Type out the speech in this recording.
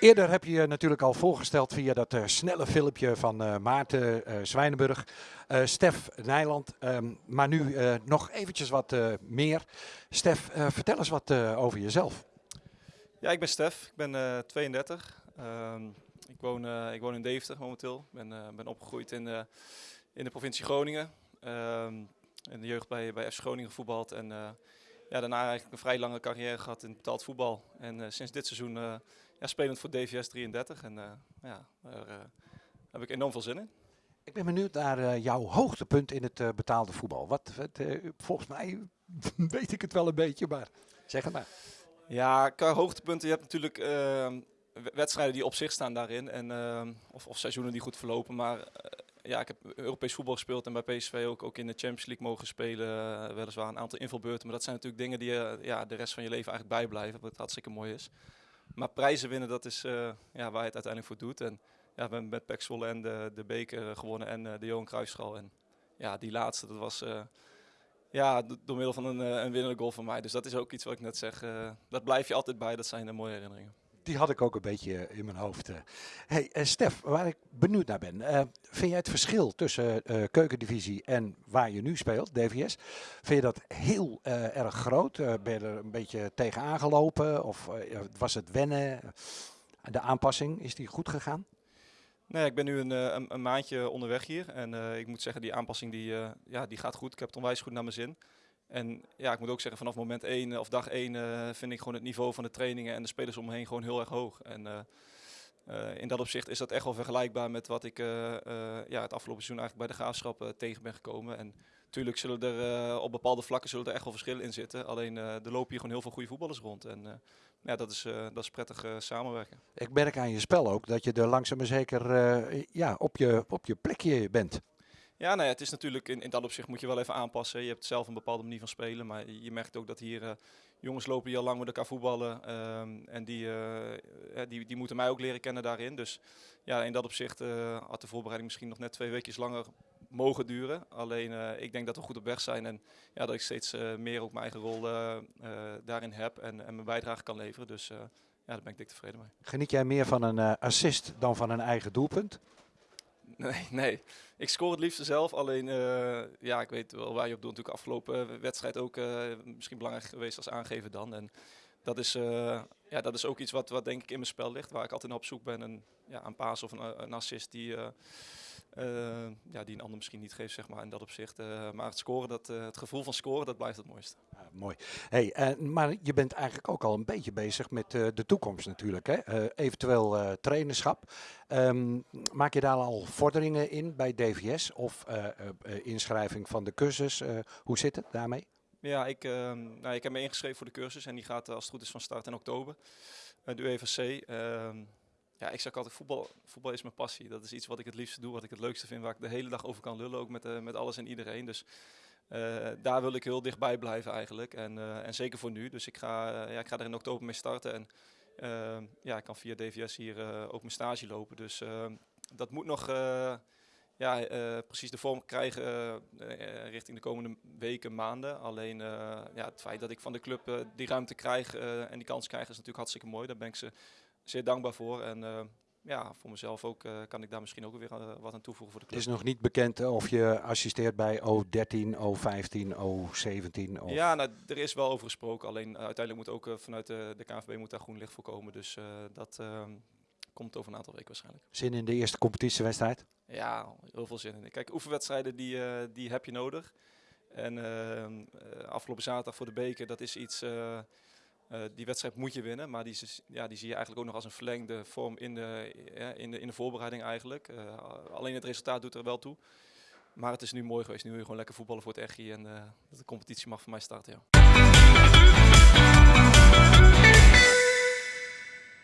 Eerder heb je je natuurlijk al voorgesteld via dat uh, snelle filmpje van uh, Maarten uh, Zwijnenburg, Stef Nijland. Um, maar nu nog eventjes wat meer. Stef, vertel eens wat over jezelf. Ja, ik ben Stef. Ik ben 32. Um, ik, woon, ik woon in Deventer momenteel. Ik ben, ben opgegroeid in, in de provincie Groningen. Um, in de jeugd bij, bij F Groningen gevoetbald. En ja, daarna eigenlijk een vrij lange carrière gehad in betaald voetbal. En sinds dit seizoen ja, spelend voor DVS 33. En uh, ja, daar uh, heb ik enorm veel zin in. Ik ben benieuwd naar uh, jouw hoogtepunt in het betaalde voetbal. Wat, wat volgens mij weet ik het wel een beetje, maar zeg het maar. Ja, qua hoogtepunten, je hebt natuurlijk ehm, wedstrijden die op zich staan daarin. En, ehm, of, of, seizoenen die goed verlopen. Maar ja, ik heb Europees voetbal gespeeld en bij PSV ook, ook in de Champions League mogen spelen. weliswaar een aantal invalbeurten. Maar dat zijn natuurlijk dingen die ja, de rest van je leven eigenlijk bijblijven. Wat hartstikke mooi is. Maar prijzen winnen, dat is uh, ja, waar je het uiteindelijk voor doet. En ja, we hebben met Pek en de, de beker gewonnen en uh, de Johan Cruijffschal. En ja, die laatste, dat was ja, door middel van een, een winnende goal van mij. Dus dat is ook iets wat ik net zeg. dat blijf je altijd bij, dat zijn de mooie herinneringen die had ik ook een beetje in mijn hoofd. Eh. Hey, uh, Stef, waar ik benieuwd naar ben. Uh, vind jij het verschil tussen keukendivisie en waar je nu speelt, DVS, vind je dat heel erg groot? ben je er een beetje tegen aangelopen of was het wennen? De aanpassing, is die goed gegaan? Nee, ik ben nu een, een, een maandje onderweg hier en ik moet zeggen, die aanpassing die, ja, die gaat goed. Ik heb het onwijs goed naar mijn zin. En ja, ik moet ook zeggen, vanaf moment 1 of dag 1 uh, eh, vind ik gewoon het niveau van de trainingen en de spelers om heen gewoon heel erg hoog. En uh, in dat opzicht is dat echt wel vergelijkbaar met wat ik ja, het afgelopen seizoen eigenlijk bij de graafschap tegen ben gekomen. En natuurlijk zullen er op bepaalde vlakken zullen er echt wel verschillen in zitten. Alleen er lopen hier gewoon heel veel goede voetballers rond. En ja, dat is, dat is prettig samenwerken. Ik merk aan je spel ook dat je er langzaam maar zeker ja, op, je, op je plekje bent. Ja, nou ja, het is natuurlijk in, in dat opzicht moet je wel even aanpassen. Je hebt zelf een bepaalde manier van spelen, maar je merkt ook dat hier uh, jongens lopen die al lang met elkaar voetballen. Um, en die, uh, die, die moeten mij ook leren kennen daarin. Dus ja, in dat opzicht uh, had de voorbereiding misschien nog net twee weken langer mogen duren. Alleen ik denk dat we goed op weg zijn en ja, dat ik steeds meer ook mijn eigen rol daarin heb en, en mijn bijdrage kan leveren. Dus ja, daar ben ik dik tevreden mee. Geniet jij meer van een assist dan van een eigen doelpunt? Nee, nee. Ik scoor het liefst zelf. Alleen, uh, ja, ik weet wel waar je op doet. Natuurlijk afgelopen wedstrijd ook uh, misschien belangrijk geweest als aangever dan. En dat is, ja, dat is ook iets wat, wat denk ik in mijn spel ligt. Waar ik altijd naar op zoek ben. En, ja, een paas of een, een assist die, ja, die een ander misschien niet geeft, zeg maar, in dat opzicht. maar het scoren, dat, het gevoel van scoren, dat blijft het mooiste. Ja, mooi. Hey, maar je bent eigenlijk ook al een beetje bezig met de toekomst natuurlijk. Hè? eventueel trainerschap. Um, maak je daar al vorderingen in bij DVS of uh, uh, inschrijving van de cursus? Uh, hoe zit het daarmee? Ja, ik, ehm, nou, ik heb me ingeschreven voor de cursus en die gaat als het goed is van start in oktober. de UEVC. Ja, ik zeg altijd, voetbal, voetbal is mijn passie. Dat is iets wat ik het liefste doe, wat ik het leukste vind, waar ik de hele dag over kan lullen, ook met, met alles en iedereen. Dus daar wil ik heel dichtbij blijven eigenlijk. En, en zeker voor nu. Dus ik ga, ja, ik ga er in oktober mee starten. En ja, ik kan via DVS hier ook mijn stage lopen. Dus dat moet nog ja, precies de vorm krijgen richting de komende weken, maanden. Alleen ja, het feit dat ik van de club die ruimte krijg en die kans krijg is natuurlijk hartstikke mooi. Daar ben ik ze zeer dankbaar voor. En ja, voor mezelf ook uh, kan ik daar misschien ook weer uh, wat aan toevoegen voor de club. Het is nog niet bekend of je assisteert bij O13, O15, O17? Of... Ja, nou, er is wel over gesproken. Alleen uiteindelijk moet ook vanuit de, de KNVB moet daar groen licht voor komen. Dus dat ehm, komt over een aantal weken waarschijnlijk. Zin in de eerste competitiewedstrijd? Ja, heel veel zin in. Kijk, oefenwedstrijden die, die heb je nodig. En ehm, afgelopen zaterdag voor de beker, dat is iets... Uh, die wedstrijd moet je winnen, maar die, ja, die zie je eigenlijk ook nog als een verlengde vorm in de, ja, in de, in de voorbereiding eigenlijk. Uh, alleen het resultaat doet er wel toe. Maar het is nu mooi geweest. Nu wil je gewoon lekker voetballen voor het Echi en de competitie mag voor mij starten.